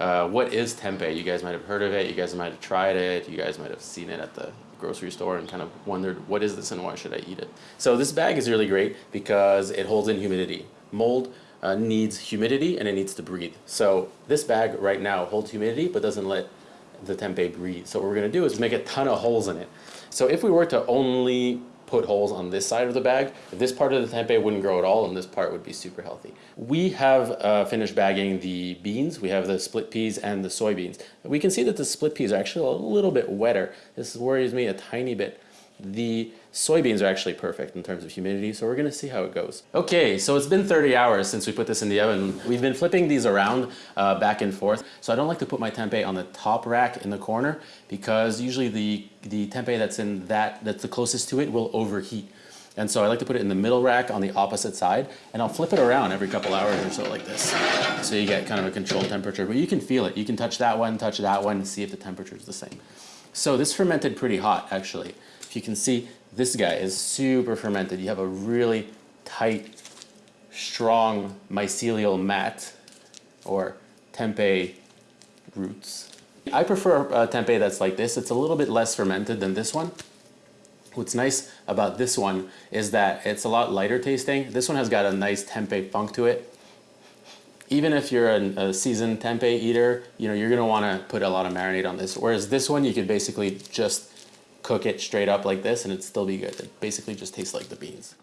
Uh, what is tempeh? You guys might have heard of it. You guys might have tried it. You guys might have seen it at the grocery store and kind of wondered what is this and why should I eat it. So this bag is really great because it holds in humidity. Mold uh, needs humidity and it needs to breathe. So this bag right now holds humidity but doesn't let the tempeh breathe. So what we're going to do is make a ton of holes in it. So if we were to only put holes on this side of the bag, this part of the tempeh wouldn't grow at all and this part would be super healthy. We have uh, finished bagging the beans, we have the split peas and the soybeans. We can see that the split peas are actually a little bit wetter. This worries me a tiny bit. The soybeans are actually perfect in terms of humidity, so we're gonna see how it goes. Okay, so it's been 30 hours since we put this in the oven. We've been flipping these around uh, back and forth, so I don't like to put my tempeh on the top rack in the corner because usually the, the tempeh that's in that, that's the closest to it will overheat. And so I like to put it in the middle rack on the opposite side and I'll flip it around every couple hours or so like this. So you get kind of a controlled temperature, but you can feel it. You can touch that one, touch that one and see if the temperature is the same. So this fermented pretty hot actually. If you can see, this guy is super fermented. You have a really tight, strong mycelial mat or tempeh roots. I prefer a tempeh that's like this. It's a little bit less fermented than this one. What's nice about this one is that it's a lot lighter tasting. This one has got a nice tempeh funk to it. Even if you're a, a seasoned tempeh eater, you know, you're gonna wanna put a lot of marinade on this. Whereas this one, you could basically just cook it straight up like this and it'd still be good. It basically just tastes like the beans.